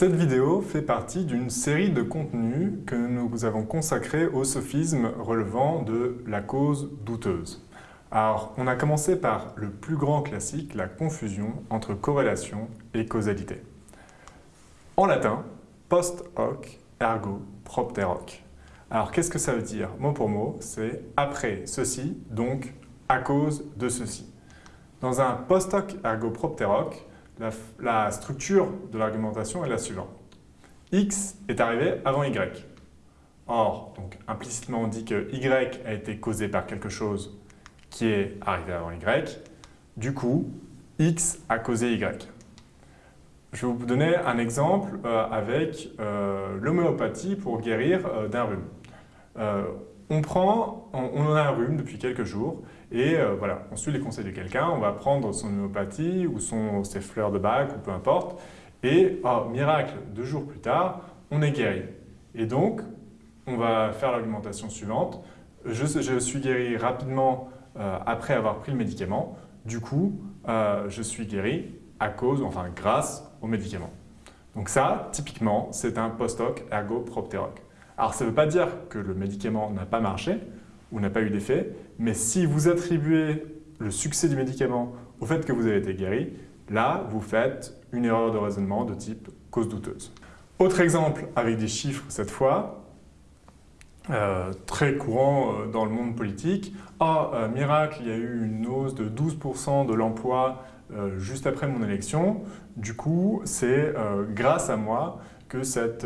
Cette vidéo fait partie d'une série de contenus que nous avons consacrés au sophisme relevant de la cause douteuse. Alors, on a commencé par le plus grand classique, la confusion entre corrélation et causalité. En latin, post hoc ergo propter hoc. Alors, qu'est-ce que ça veut dire? Mot pour mot, c'est après ceci, donc à cause de ceci. Dans un post hoc ergo propter hoc, la, structure de l'argumentation est la suivante. X est arrivé avant Y. Or, donc, implicitement, on dit que Y a été causé par quelque chose qui est arrivé avant Y. Du coup, X a causé Y. Je vais vous donner un exemple euh, avec euh, l'homéopathie pour guérir euh, d'un rhume. On, prend, on, a un rhume depuis quelques jours et euh, voilà, on suit les conseils de quelqu'un, on va prendre son homéopathie ou son, ses fleurs de bac ou peu importe. Et, oh, miracle, deux jours plus tard, on est guéri. Et donc, on va faire l'argumentation suivante. Je, je, suis guéri rapidement euh, après avoir pris le médicament. Du coup, euh, je suis guéri à cause, enfin grâce au médicament. Donc ça, typiquement, c'est un post-hoc ergo propter hoc. Alors ça ne veut pas dire que le médicament n'a pas marché, ou n'a pas eu d'effet, mais si vous attribuez le succès du médicament au fait que vous avez été guéri, là, vous faites une erreur de raisonnement de type cause douteuse. Autre exemple avec des chiffres cette fois, euh, très courant euh, dans le monde politique. Euh, miracle, il y a eu une hausse de 12% de l'emploi juste après mon élection. Du coup, c'est grâce à moi que cette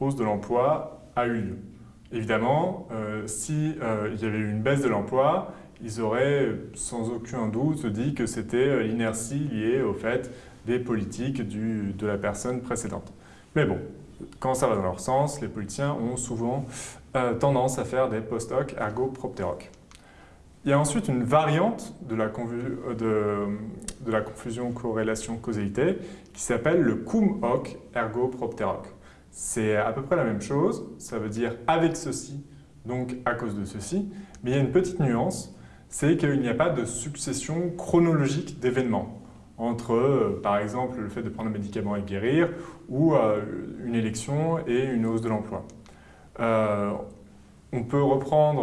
hausse de l'emploi eu lieu. Évidemment, euh, s'il euh, y avait eu une baisse de l'emploi, ils auraient sans aucun doute dit que c'était euh, l'inertie liée au fait des politiques de la personne précédente. Mais bon, quand ça va dans leur sens, les politiciens ont souvent tendance à faire des post-hoc ergo propter hoc. Il y a ensuite une variante de la, confusion corrélation-causalité qui s'appelle le cum hoc ergo propter hoc. C'est à peu près la même chose, ça veut dire avec ceci, donc à cause de ceci, mais il y a une petite nuance, c'est qu'il n'y a pas de succession chronologique d'événements entre, euh, par exemple, le fait de prendre un médicament et guérir, ou euh, une élection et une hausse de l'emploi. Euh, on peut reprendre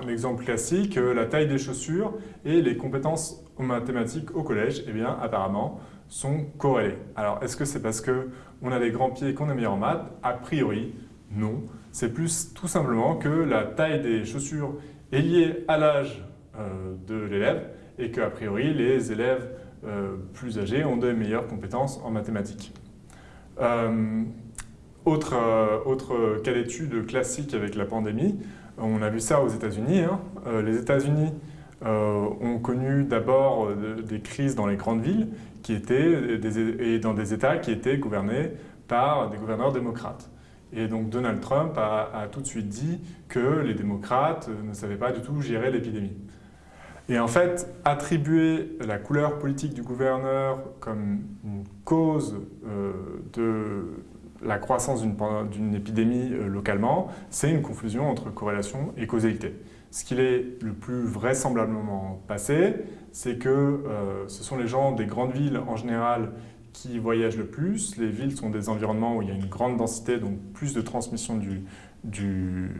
un exemple classique, la taille des chaussures et les compétences en mathématiques au collège, eh bien, apparemment, sont corrélés. Alors, est-ce que c'est parce qu'on a des grands pieds qu'on est meilleur en maths? A priori, non. C'est plus tout simplement que la taille des chaussures est liée à l'âge euh, de l'élève et qu'a priori, les élèves euh, plus âgés ont de meilleures compétences en mathématiques. Euh, autre, autre, cas d'étude classique avec la pandémie, on a vu ça aux États-Unis. Hein. les États-Unis ont connu d'abord des crises dans les grandes villes qui étaient et dans des États qui étaient gouvernés par des gouverneurs démocrates. Et donc Donald Trump a, tout de suite dit que les démocrates ne savaient pas du tout gérer l'épidémie. Et en fait, attribuer la couleur politique du gouverneur comme une cause euh, de la croissance d'une épidémie euh, localement, c'est une confusion entre corrélation et causalité. Ce qu'il est le plus vraisemblablement passé, c'est que euh, ce sont les gens des grandes villes en général qui voyagent le plus. Les villes sont des environnements où il y a une grande densité, donc plus de transmission du, du,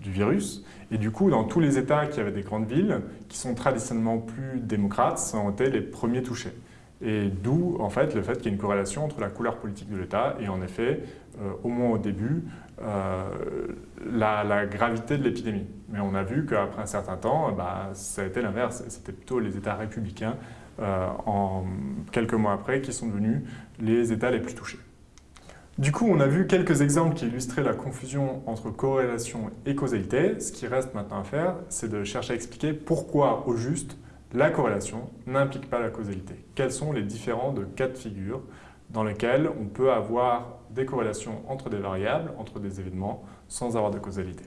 virus. Et du coup, dans tous les États qui avaient des grandes villes, qui sont traditionnellement plus démocrates, ont été les premiers touchés. Et d'où, en fait, le fait qu'il y ait une corrélation entre la couleur politique de l'État et, en effet, euh, au moins au début, euh, la, gravité de l'épidémie. Mais on a vu qu'après un certain temps, bah, ça a été l'inverse. C'était plutôt les États républicains, euh, quelques mois après, qui sont devenus les États les plus touchés. Du coup, on a vu quelques exemples qui illustraient la confusion entre corrélation et causalité. Ce qui reste maintenant à faire, c'est de chercher à expliquer pourquoi, au juste, la corrélation n'implique pas la causalité. Quels sont les différents de cas de figure dans lesquels on peut avoir des corrélations entre des variables, entre des événements, sans avoir de causalité?